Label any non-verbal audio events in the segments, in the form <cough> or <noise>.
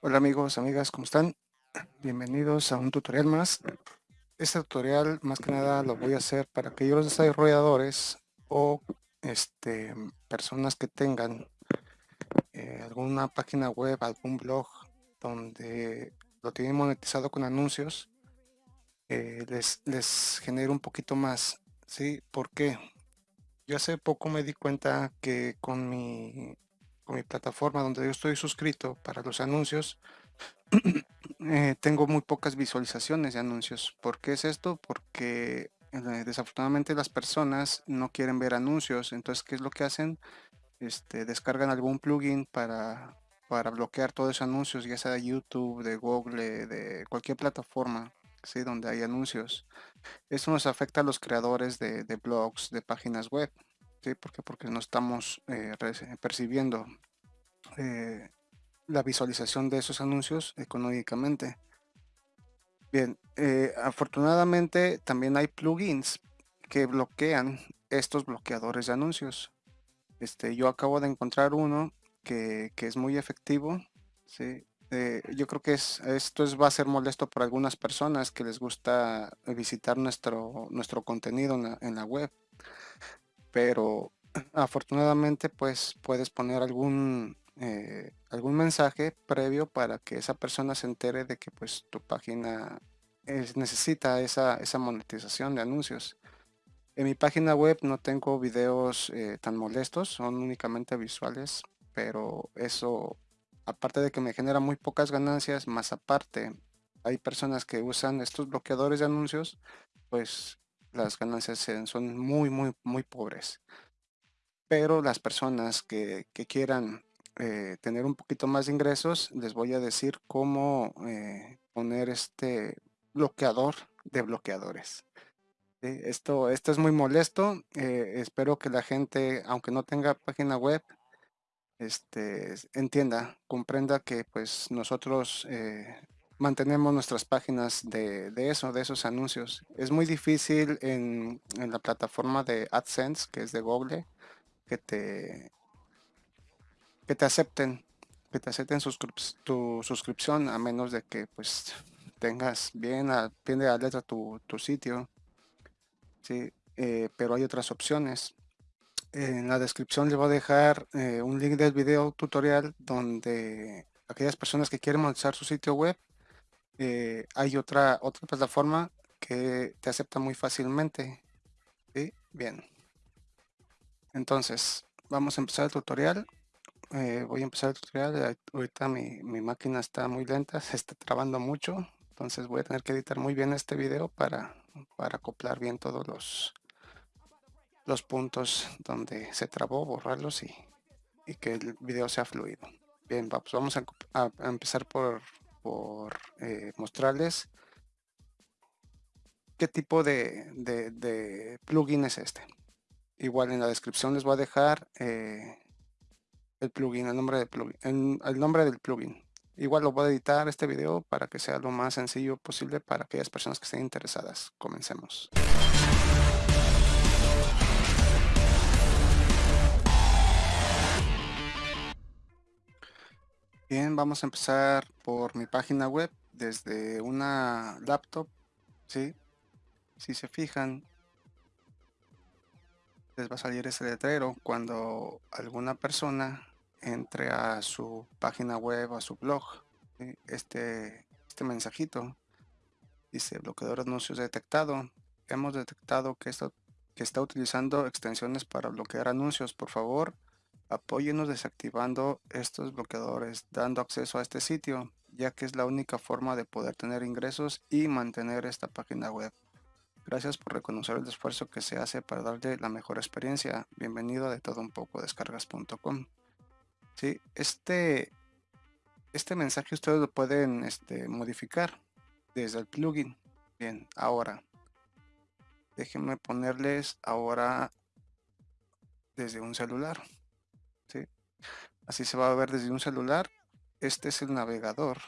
Hola amigos, amigas, ¿cómo están? Bienvenidos a un tutorial más. Este tutorial más que nada lo voy a hacer para aquellos desarrolladores o este, personas que tengan eh, alguna página web, algún blog donde lo tienen monetizado con anuncios, eh, les, les genere un poquito más. ¿sí? ¿Por qué? Yo hace poco me di cuenta que con mi con mi plataforma donde yo estoy suscrito para los anuncios, <clears throat> eh, tengo muy pocas visualizaciones de anuncios. ¿Por qué es esto? Porque eh, desafortunadamente las personas no quieren ver anuncios. Entonces, ¿qué es lo que hacen? Este, descargan algún plugin para, para bloquear todos esos anuncios, ya sea de YouTube, de Google, de cualquier plataforma, ¿sí? donde hay anuncios. Esto nos afecta a los creadores de, de blogs, de páginas web. ¿Sí? ¿Por Porque no estamos eh, percibiendo eh, la visualización de esos anuncios económicamente. Bien, eh, afortunadamente también hay plugins que bloquean estos bloqueadores de anuncios. Este, yo acabo de encontrar uno que, es muy efectivo. ¿sí? yo creo que es, esto es, va a ser molesto por algunas personas que les gusta visitar nuestro, nuestro contenido en la, en la web pero <clears throat> afortunadamente pues puedes poner algún eh, algún mensaje previo para que esa persona se entere de que pues tu página necesita esa, esa, monetización de anuncios. En mi página web no tengo videos eh, tan molestos, son únicamente visuales, pero eso, aparte de que me genera muy pocas ganancias, más aparte, hay personas que usan estos bloqueadores de anuncios, pues las ganancias son muy, muy, muy pobres. Pero las personas que, quieran eh, tener un poquito más de ingresos, les voy a decir cómo eh, poner este bloqueador de bloqueadores. Esto, esto es muy molesto. Eh, espero que la gente, aunque no tenga página web, este, entienda, comprenda que pues nosotros mantenemos nuestras páginas de, eso, de esos anuncios. Es muy difícil en, la plataforma de AdSense, que es de Google, que te, que te acepten, que te acepten tu suscripción, a menos de que pues tengas bien a pie de la letra tu, sitio. Sí, eh, pero hay otras opciones. En la descripción les voy a dejar eh, un link del video tutorial donde aquellas personas que quieren montar su sitio web eh, hay otra, otra plataforma que te acepta muy fácilmente. Bien. Entonces, vamos a empezar el tutorial. Eh, voy a empezar el tutorial. Ahorita mi, máquina está muy lenta, <laughs> se está trabando mucho. Entonces voy a tener que editar muy bien este video para, para acoplar bien todos los, los puntos donde se trabó, borrarlos y, que el video sea fluido. Bien, vamos a empezar por por eh, mostrarles qué tipo de, plugin es este. Igual en la descripción les voy a dejar eh, el plugin, el nombre, del plugin, el, nombre del plugin. Igual lo voy a editar este video para que sea lo más sencillo posible para aquellas personas que estén interesadas. Comencemos. Bien, vamos a empezar por mi página web desde una laptop, ¿sí? Si se fijan, les va a salir ese letrero cuando alguna persona entre a su página web, a su blog, este, este mensajito dice bloqueador anuncios detectado. Hemos detectado que, esto, que está utilizando extensiones para bloquear anuncios. Por favor, Apóyenos desactivando estos bloqueadores, dando acceso a este sitio, ya que es la única forma de poder tener ingresos y mantener esta página web. Gracias por reconocer el esfuerzo que se hace para darle la mejor experiencia. Bienvenido a de todo un poco descargas.com. Sí, este, este mensaje ustedes lo pueden este, modificar desde el plugin. Bien, ahora déjenme ponerles ahora desde un celular. Así se va a ver desde un celular. Este es el navegador.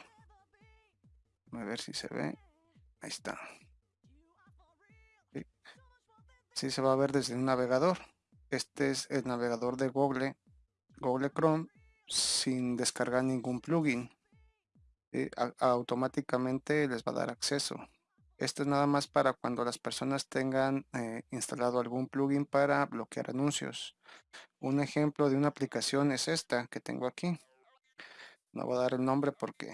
A ver si se ve. Ahí está. Así se va a ver desde un navegador. Este es el navegador de Google, Google Chrome, sin descargar ningún plugin. automáticamente les va a dar acceso. Esto es nada más para cuando las personas tengan eh, instalado algún plugin para bloquear anuncios. Un ejemplo de una aplicación es esta que tengo aquí. No voy a dar el nombre porque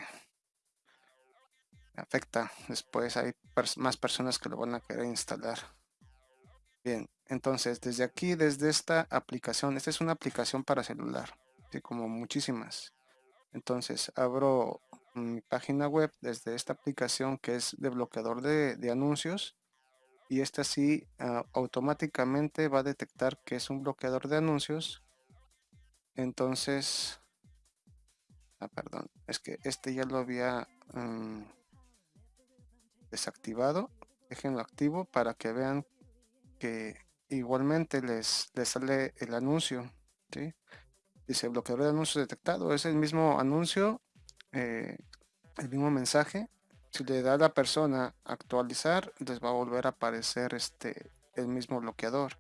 afecta. Después hay más personas que lo van a querer instalar. Bien, entonces desde aquí, desde esta aplicación, esta es una aplicación para celular, así como muchísimas. Entonces abro mi página web desde esta aplicación que es de bloqueador de, anuncios y esta sí ah, automáticamente va a detectar que es un bloqueador de anuncios entonces ah, perdón es que este ya lo había mm, desactivado déjenlo activo para que vean que igualmente les, les sale el anuncio ¿sí? dice bloqueador de anuncios detectado es el mismo anuncio eh, el mismo mensaje si le da a la persona actualizar les va a volver a aparecer este el mismo bloqueador.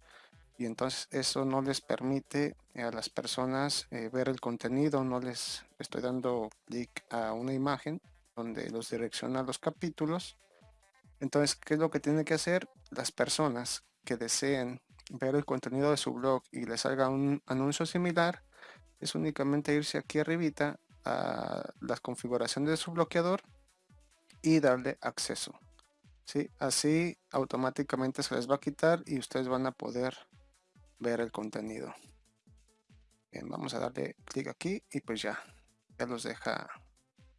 Y entonces eso no les permite a las personas eh, ver el contenido no les estoy dando clic a una imagen donde los direcciona a los capítulos. Entonces qué es lo que tienen que hacer las personas que deseen ver el contenido de su blog y les salga un anuncio similar es únicamente irse aquí arribita las configuraciones de su bloqueador y darle acceso. ¿sí? Así automáticamente se les va a quitar y ustedes van a poder ver el contenido. Bien, vamos a darle clic aquí y pues ya, ya los deja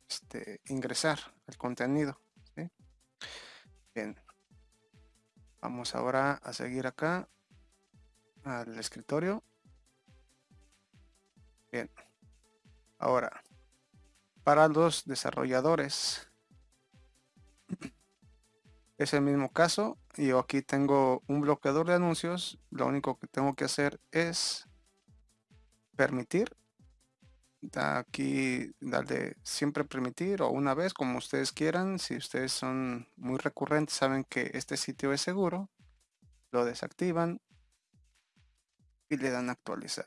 este, ingresar el contenido. Bien, vamos ahora a seguir acá al escritorio. Bien, ahora para los desarrolladores. Es el mismo caso. Yo aquí tengo un bloqueador de anuncios. Lo único que tengo que hacer es permitir. Aquí darle siempre permitir o una vez como ustedes quieran. Si ustedes son muy recurrentes saben que este sitio es seguro. Lo desactivan y le dan actualizar.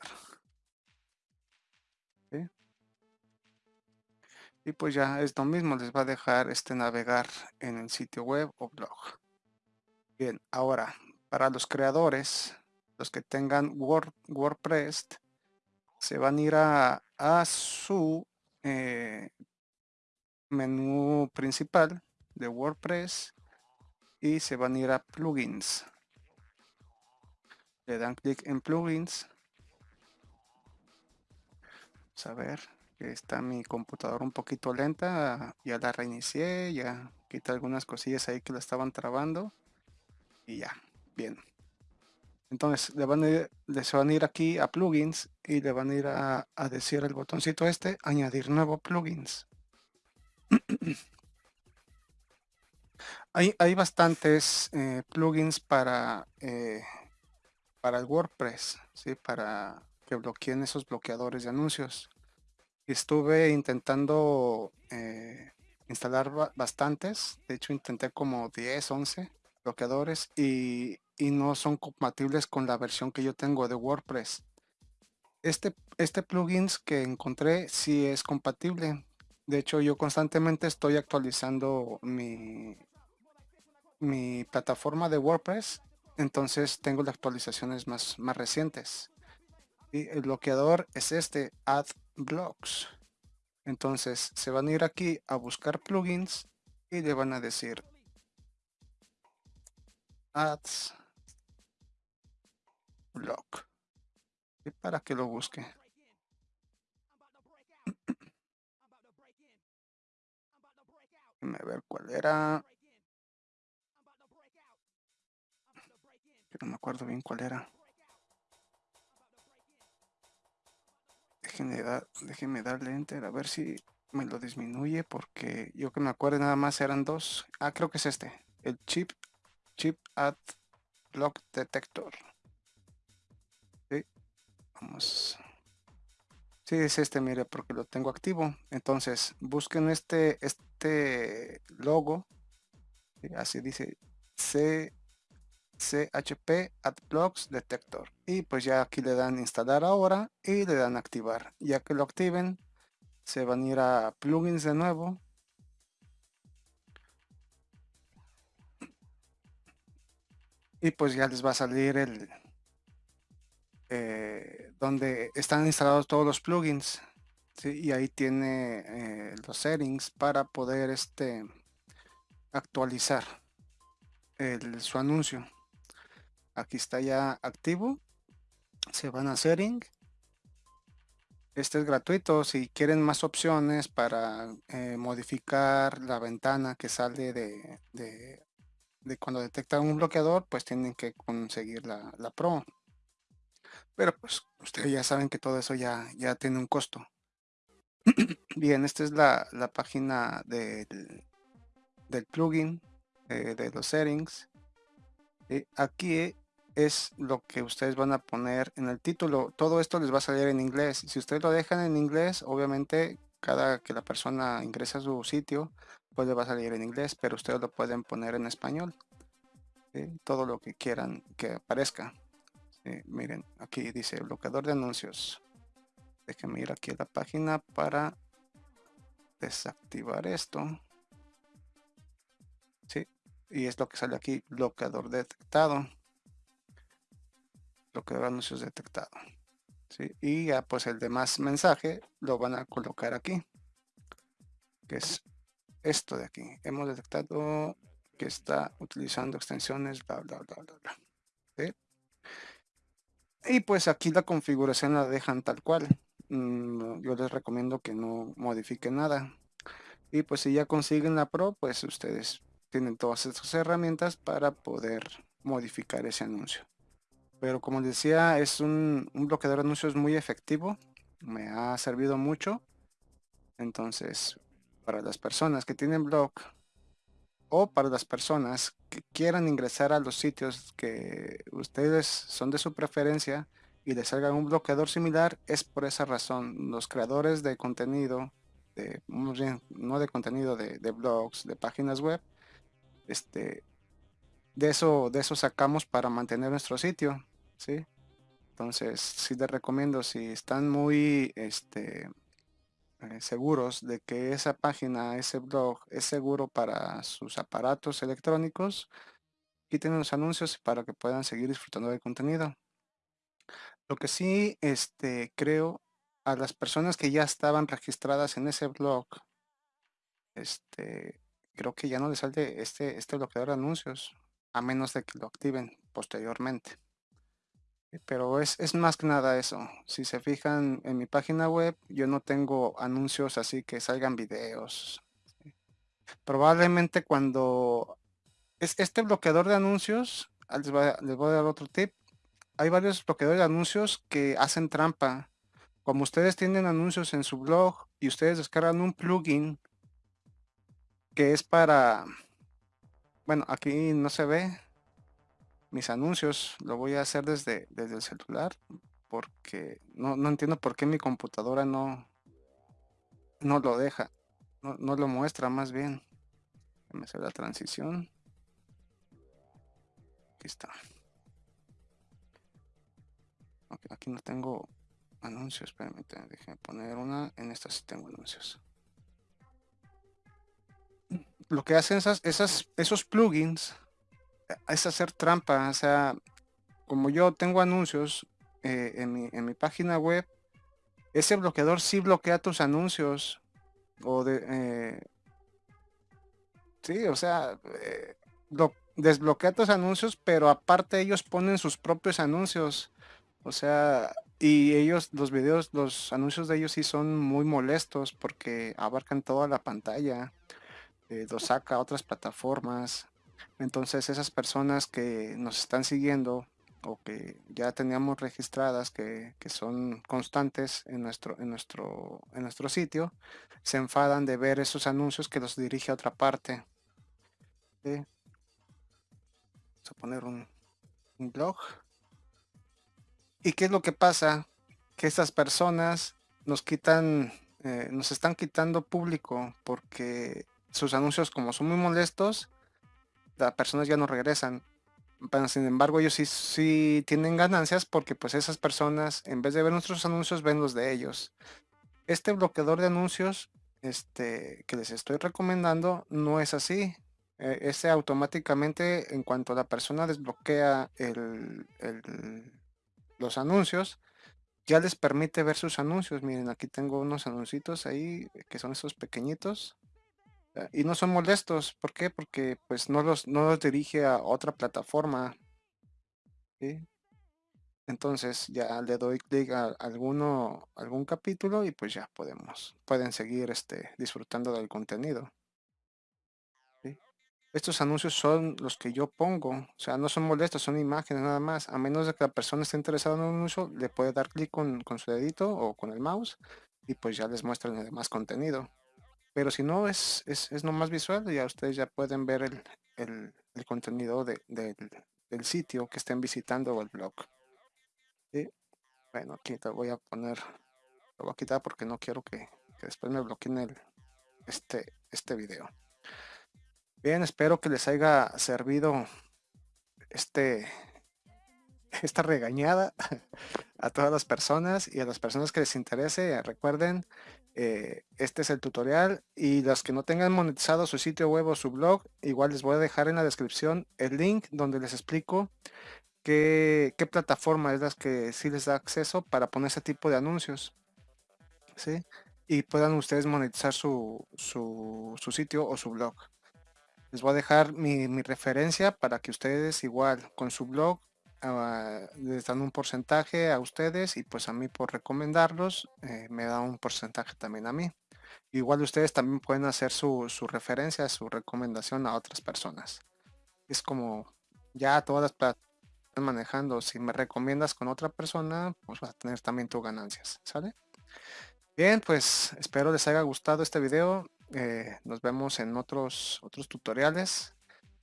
Y pues ya es lo mismo, les va a dejar este navegar en el sitio web o blog. Bien, ahora para los creadores, los que tengan WordPress, se van a ir a, su eh, menú principal de WordPress y se van a ir a plugins. Le dan clic en plugins. A ver está mi computadora un poquito lenta, ya la reinicié, ya quité algunas cosillas ahí que la estaban trabando y ya, bien. Entonces le van a ir, les van a ir aquí a plugins y le van a ir a, decir el botoncito este, añadir nuevo plugins. <clears throat> hay, hay bastantes eh, plugins para, eh, para el WordPress, ¿sí? para que bloqueen esos bloqueadores de anuncios estuve intentando eh, instalar bastantes. De hecho, intenté como 10, 11 bloqueadores y, no son compatibles con la versión que yo tengo de WordPress. Este, este plugin que encontré sí es compatible. De hecho, yo constantemente estoy actualizando mi, mi plataforma de WordPress. Entonces tengo las actualizaciones más, más recientes. Y el bloqueador es este, Add Blocks. Entonces se van a ir aquí a buscar plugins y le van a decir Ads Block. Y para que lo busque. Déjame ver cuál era. no me acuerdo bien cuál era. Déjenme, darle enter a ver si me lo disminuye porque yo que me acuerdo nada más eran dos. Ah, creo que es este. El chip, chip at block detector. Sí, vamos. Sí, es este, mire, porque lo tengo activo. Entonces, busquen este, este logo. Así dice C chp adblocks detector. Y pues ya aquí le dan instalar ahora y le dan activar. Ya que lo activen se van a ir a plugins de nuevo. Y pues ya les va a salir el eh, donde están instalados todos los plugins y ahí tiene eh, los settings para poder este actualizar el, su anuncio aquí está ya activo. Se van a setting este es gratuito si quieren más opciones para eh, modificar la ventana que sale de, de, cuando detecta un bloqueador pues tienen que conseguir la, la pro. Pero pues ustedes ya saben que todo eso ya, ya tiene un costo. <clears throat> Bien esta es la, la página del, del plugin eh, de los settings. Y aquí es lo que ustedes van a poner en el título. Todo esto les va a salir en inglés. Si ustedes lo dejan en inglés, obviamente cada que la persona ingresa a su sitio, pues le va a salir en inglés, pero ustedes lo pueden poner en español. Todo lo que quieran que aparezca. miren, aquí dice bloqueador de anuncios. Déjenme ir aquí a la página para desactivar esto. Sí, y es lo que sale aquí, bloqueador detectado lo que anuncios detectado. ¿sí? Y ya pues el demás mensaje lo van a colocar aquí. Que es esto de aquí. Hemos detectado que está utilizando extensiones, bla, bla, bla, bla, bla. Y pues aquí la configuración la dejan tal cual. Mm, yo les recomiendo que no modifiquen nada. Y pues si ya consiguen la Pro, pues ustedes tienen todas estas herramientas para poder modificar ese anuncio pero como decía es un, bloqueador de anuncios muy efectivo me ha servido mucho. Entonces para las personas que tienen blog o para las personas que quieran ingresar a los sitios que ustedes son de su preferencia y les salga un bloqueador similar es por esa razón. Los creadores de contenido de, no de contenido de, de blogs de páginas web este de eso de eso sacamos para mantener nuestro sitio Entonces, sí les recomiendo, si están muy este, eh, seguros de que esa página, ese blog es seguro para sus aparatos electrónicos, quiten los anuncios para que puedan seguir disfrutando del contenido. Lo que sí este, creo a las personas que ya estaban registradas en ese blog, este, creo que ya no les sale este, este bloqueador de anuncios, a menos de que lo activen posteriormente. Pero es, es, más que nada eso. Si se fijan en mi página web, yo no tengo anuncios así que salgan videos. Probablemente cuando... Es este bloqueador de anuncios, ah, les voy, a, les voy a dar otro tip. Hay varios bloqueadores de anuncios que hacen trampa. Como ustedes tienen anuncios en su blog y ustedes descargan un plugin que es para... Bueno, aquí no se ve, mis anuncios lo voy a hacer desde, desde el celular porque no, entiendo por qué mi computadora no, no lo deja, no, lo muestra más bien. Me hace la transición. Aquí está. aquí no tengo anuncios, permítanme, déjenme poner una, en esta sí tengo anuncios. Lo que hacen esas, esas, esos plugins es hacer trampa. O sea, como yo tengo anuncios eh, en, mi, en, mi, página web, ese bloqueador sí bloquea tus anuncios. O de... Eh, sí, o sea, eh, desbloquea tus anuncios, pero aparte ellos ponen sus propios anuncios. O sea, y ellos, los videos, los anuncios de ellos sí son muy molestos porque abarcan toda la pantalla. los saca a otras plataformas. Entonces esas personas que nos están siguiendo o que ya teníamos registradas que, son constantes en nuestro, en, nuestro, en nuestro sitio, se enfadan de ver esos anuncios que los dirige a otra parte. Vamos a poner un, blog. ¿Y qué es lo que pasa? Que estas personas nos quitan, eh, nos están quitando público porque sus anuncios como son muy molestos, las personas ya no regresan. Pero sin embargo, ellos sí, sí tienen ganancias porque pues esas personas, en vez de ver nuestros anuncios, ven los de ellos. Este bloqueador de anuncios este, que les estoy recomendando no es así. Ese automáticamente, en cuanto la persona desbloquea el, los anuncios, ya les permite ver sus anuncios. Miren, aquí tengo unos anuncios ahí que son esos pequeñitos y no son molestos. ¿Por qué? Porque pues no los, no los dirige a otra plataforma. Entonces ya le doy clic a alguno, algún capítulo y pues ya podemos, pueden seguir este, disfrutando del contenido. Estos anuncios son los que yo pongo, o sea, no son molestos, son imágenes nada más. A menos de que la persona esté interesada en un anuncio, le puede dar clic con, su dedito o con el mouse y pues ya les muestran el demás contenido. Pero si no, es, es, es nomás visual, ya ustedes ya pueden ver el, contenido del sitio que estén visitando o el blog. Bueno, aquí te voy a poner, lo voy a quitar porque no quiero que, después me bloqueen el, este, este video. Bien, espero que les haya servido este, esta regañada <laughs> a todas las personas y a las personas que les interese. Recuerden, eh, este es el tutorial y los que no tengan monetizado su sitio web o su blog, igual les voy a dejar en la descripción el link donde les explico qué, plataforma es la que sí les da acceso para poner ese tipo de anuncios. ¿sí? Y puedan ustedes monetizar su, su, sitio o su blog. Les voy a dejar mi, referencia para que ustedes igual con su blog ah, les dan un porcentaje a ustedes y pues a mí por recomendarlos eh, me da un porcentaje también a mí. Igual ustedes también pueden hacer su, su referencia, su recomendación a otras personas. Es como ya todas las plataformas manejando, si me recomiendas con otra persona, pues vas a tener también tus ganancias, ¿sale? Bien, pues espero les haya gustado este video. Eh, nos vemos en otros, otros tutoriales.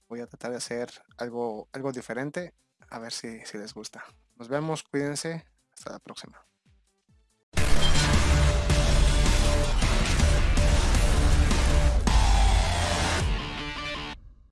Voy a tratar de hacer algo, algo diferente, a ver si, si les gusta. Nos vemos, cuídense, hasta la próxima.